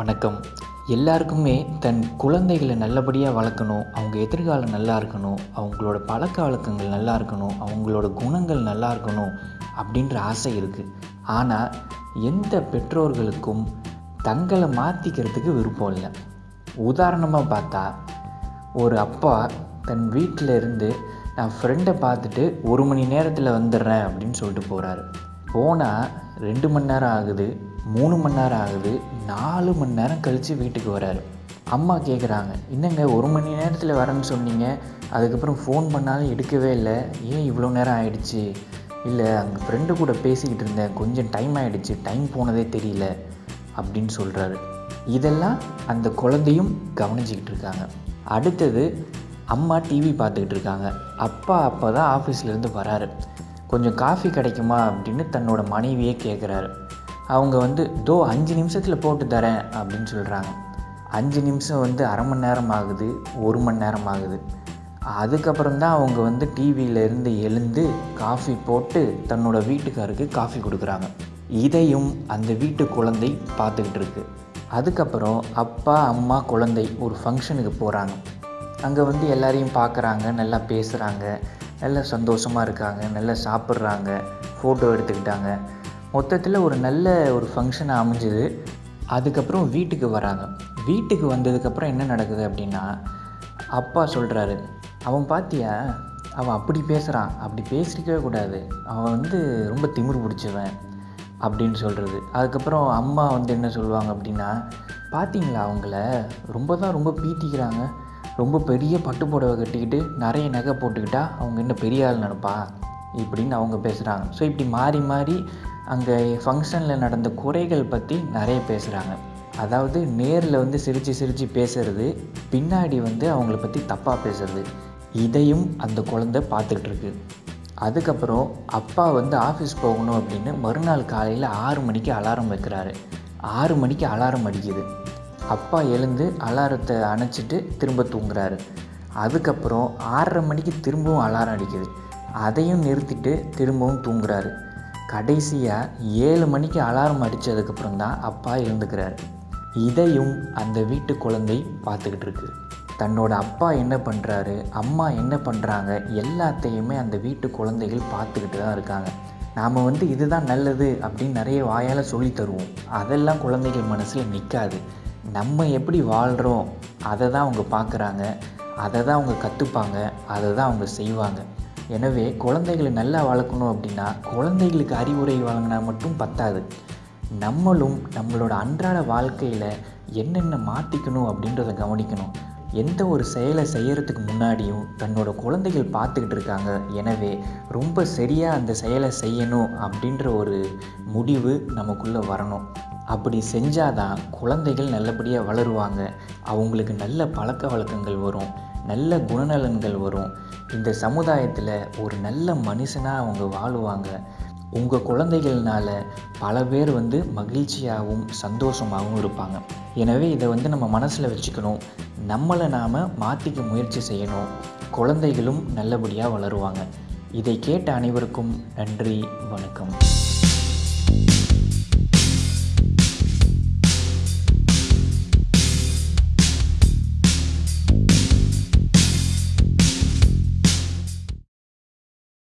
வணக்கம். எல்லாருக்குமே தன் குழந்தைகளை நல்லபடியாக வளர்க்கணும் அவங்க எதிர்காலம் நல்லா இருக்கணும் அவங்களோட பழக்க வழக்கங்கள் நல்லா இருக்கணும் அவங்களோட குணங்கள் நல்லா இருக்கணும் அப்படின்ற ஆசை இருக்குது ஆனால் எந்த பெற்றோர்களுக்கும் தங்களை மாற்றிக்கிறதுக்கு விருப்பம் இல்லை. உதாரணமாக பார்த்தா ஒரு அப்பா தன் வீட்டில் இருந்து நான் ஃப்ரெண்டை பார்த்துட்டு ஒரு மணி நேரத்தில் வந்துடுறேன் அப்படின்னு சொல்லிட்டு போகிறாரு போனால் ரெண்டு மணி நேரம் ஆகுது மூணு மணி நேரம் ஆகுது நாலு மணி நேரம் கழித்து வீட்டுக்கு வராரு. அம்மா கேட்குறாங்க என்னங்க ஒரு மணி நேரத்தில் வரேன்னு சொன்னீங்க. அதுக்கப்புறம் ஃபோன் பண்ணாலும் எடுக்கவே இல்லை. ஏன் இவ்வளோ நேரம் ஆயிடுச்சு? இல்லை அங்கே ஃப்ரெண்டு கூட பேசிக்கிட்டு இருந்தேன். கொஞ்சம் டைம் ஆகிடுச்சு டைம் போனதே தெரியல. அப்படின்னு சொல்கிறாரு இதெல்லாம் அந்த குழந்தையும் கவனிச்சிக்கிட்டு இருக்காங்க. அடுத்தது அம்மா டிவி பார்த்துக்கிட்டு இருக்காங்க. அப்பா அப்போ தான் ஆஃபீஸ்லேருந்து வராரு. கொஞ்சம் காஃபி கிடைக்குமா அப்படின்னு தன்னோட மனைவியே கேட்குறாரு அவங்க வந்து தோ அஞ்சு நிமிஷத்தில் போட்டு தரேன் அப்படின்னு சொல்கிறாங்க அஞ்சு நிமிஷம் வந்து அரை மணி நேரம் ஆகுது ஒரு மணி நேரம் ஆகுது. அதுக்கப்புறம் தான் அவங்க வந்து டிவியிலேருந்து எழுந்து காஃபி போட்டு தன்னோட வீட்டுக்காருக்கு காஃபி கொடுக்குறாங்க. இதையும் அந்த வீட்டு குழந்தை பார்த்துக்கிட்டு இருக்கு. அதுக்கப்புறம் அப்பா அம்மா குழந்தை ஒரு ஃபங்க்ஷனுக்கு போகிறாங்க அங்கே வந்து எல்லாரையும் பார்க்குறாங்க நல்லா பேசுகிறாங்க நல்லா சந்தோஷமாக இருக்காங்க நல்லா சாப்பிட்றாங்க ஃபோட்டோ எடுத்துக்கிட்டாங்க. மொத்தத்தில் ஒரு நல்ல ஒரு ஃபங்க்ஷன் அமைஞ்சுது. அதுக்கப்புறம் வீட்டுக்கு வராங்க. வீட்டுக்கு வந்ததுக்கப்புறம் என்ன நடக்குது அப்படின்னா அப்பா சொல்கிறாரு அவன் பாத்தியா? அவன் அப்படி பேசுகிறான் அப்படி பேசிக்கவே கூடாது. அவன் வந்து ரொம்ப திமிர் பிடிச்சவன் அப்படின்னு சொல்கிறது அதுக்கப்புறம் அம்மா வந்து என்ன சொல்லுவாங்க அப்படின்னா பார்த்தீங்களா அவங்கள? ரொம்ப தான் ரொம்ப பீத்திக்கிறாங்க. ரொம்ப பெரிய பட்டு புடவை கட்டிக்கிட்டு நிறைய நகை போட்டுக்கிட்டா அவங்க இன்னும் பெரிய ஆள் நினப்பா? இப்படின்னு அவங்க பேசுகிறாங்க ஸோ இப்படி மாறி மாறி அங்கே ஃபங்க்ஷனில் நடந்த குறைகள் பற்றி நிறைய பேசுகிறாங்க அதாவது நேரில் வந்து சிரித்து சிரித்து பேசுறது பின்னாடி வந்து அவங்கள பற்றி தப்பாக பேசுறது இதையும் அந்த குழந்தை பார்த்துக்கிட்டு இருக்கு அதுக்கப்புறம் அப்பா வந்து ஆஃபீஸ் போகணும் அப்படின்னு மறுநாள் காலையில் ஆறு மணிக்கு அலாரம் வைக்கிறாரு. ஆறு மணிக்கு அலாரம் அடிக்குது. அப்பா எழுந்து அலாரத்தை அணைச்சிட்டு திரும்ப தூங்குறாரு. அதுக்கப்புறம் ஆறரை மணிக்கு திரும்பவும் அலாரம் அடிக்குது. அதையும் நிறுத்திட்டு திரும்பவும் தூங்குறாரு. கடைசியாக ஏழு மணிக்கு அலாரம் அடித்ததுக்கப்புறம் தான் அப்பா எழுந்துக்கிறாரு. இதையும் அந்த வீட்டு குழந்தை பார்த்துக்கிட்டு இருக்கு. தன்னோட அப்பா என்ன பண்ணுறாரு அம்மா என்ன பண்ணுறாங்க எல்லாத்தையுமே அந்த வீட்டு குழந்தைகள் பார்த்துக்கிட்டு தான் இருக்காங்க. நாம் வந்து இதுதான் நல்லது அப்படின்னு நிறைய வாயால் சொல்லி தருவோம். அதெல்லாம் குழந்தைகள் மனசில் நிற்காது நம்ம எப்படி வாழ்கிறோம் அதை தான் அவங்க பார்க்குறாங்க அதை தான் அவங்க கற்றுப்பாங்க அதை தான் அவங்க செய்வாங்க. எனவே குழந்தைகளை நல்லா வளர்க்கணும் அப்படின்னா குழந்தைகளுக்கு அறிவுரை வழங்கினா மட்டும் பத்தாது. நம்மளும் நம்மளோட அன்றாட வாழ்க்கையில் என்னென்ன மாற்றிக்கணும் அப்படின்றத கவனிக்கணும். எந்த ஒரு செயலை செய்கிறதுக்கு முன்னாடியும் தன்னோட குழந்தைகள் பார்த்துக்கிட்டு இருக்காங்க. எனவே ரொம்ப சரியாக அந்த செயலை செய்யணும் அப்படின்ற ஒரு முடிவு நமக்குள்ளே வரணும். அப்படி செஞ்சாதான் குழந்தைகள் நல்லபடியாக வளருவாங்க. அவங்களுக்கு நல்ல பழக்க வழக்கங்கள் வரும் நல்ல குணநலன்கள் வரும். இந்த சமுதாயத்தில் ஒரு நல்ல மனுஷனாக அவங்க வாழுவாங்க. உங்கள் குழந்தைகள்னால பல பேர் வந்து மகிழ்ச்சியாகவும் சந்தோஷமாகவும் இருப்பாங்க. எனவே இதை வந்து நம்ம மனசில் வச்சுக்கணும். நம்மளை நாம் மாற்றிக்க முயற்சி செய்யணும். குழந்தைகளும் நல்லபடியாக வளருவாங்க. இதை கேட்ட அனைவருக்கும் நன்றி வணக்கம்.